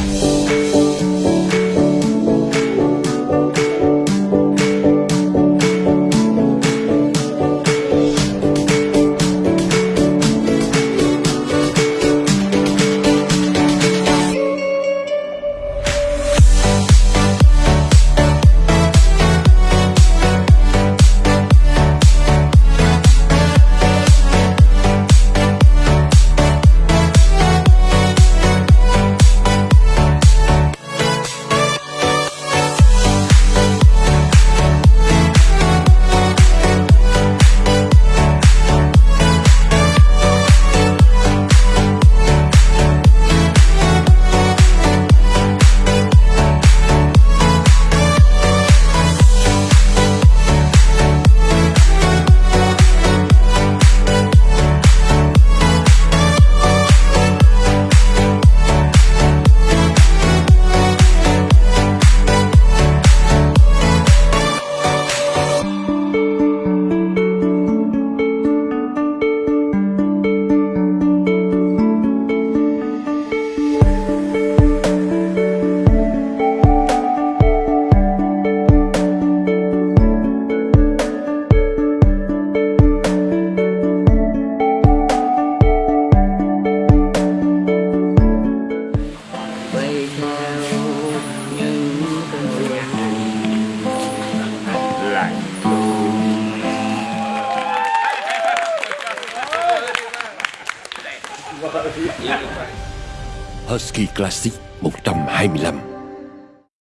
Bye. Dạ, Husky Classic 125